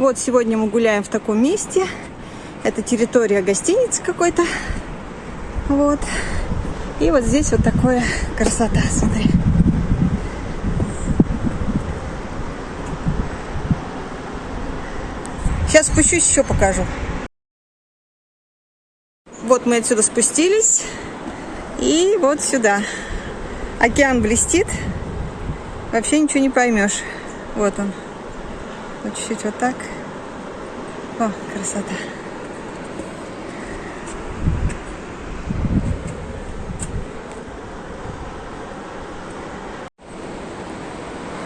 Вот сегодня мы гуляем в таком месте. Это территория гостиницы какой-то. Вот. И вот здесь вот такая красота, смотри. Сейчас спущусь, еще покажу. Вот мы отсюда спустились. И вот сюда. Океан блестит. Вообще ничего не поймешь. Вот он. Вот чуть-чуть вот так. О, красота.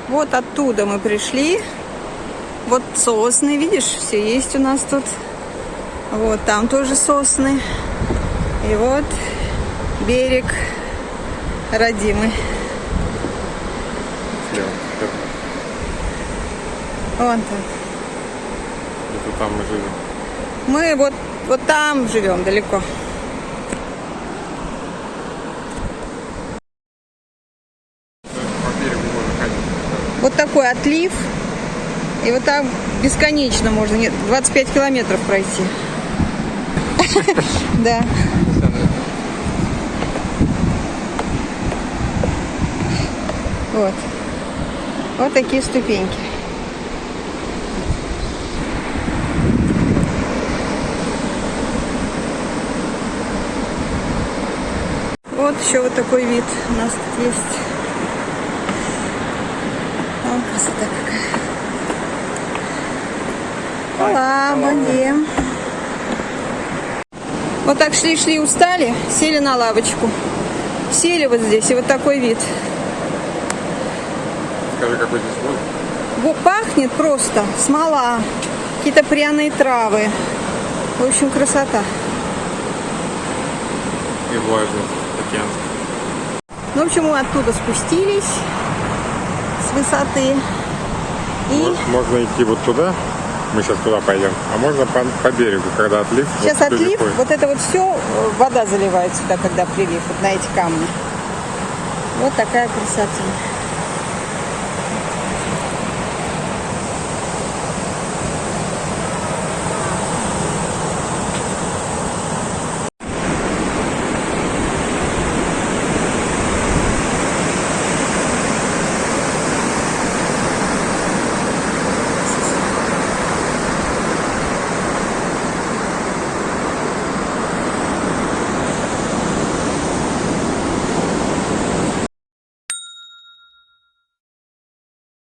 Вот оттуда мы пришли. Вот сосны, видишь, все есть у нас тут. Вот там тоже сосны. И вот берег родимый. Вон там. Это там мы живем. Мы вот, вот там живем далеко. Вот такой отлив. И вот так бесконечно можно, нет, 25 километров пройти. Да. Вот. Вот такие ступеньки. Вот еще вот такой вид у нас тут есть. Вон красота какая. Ола. Вот так шли-шли, устали, сели на лавочку. Сели вот здесь, и вот такой вид. Скажи, какой здесь? Во- Пахнет просто смола, какие-то пряные травы. В общем, красота. И влажный океан. Ну, в общем, мы оттуда спустились с высоты. И Мож- Можно идти вот туда, мы сейчас туда пойдем, а можно по, по берегу, когда отлив. сейчас вот отлив, ходят. вот это вот все, вода заливает сюда, когда прилив, вот на эти камни. Вот такая красота.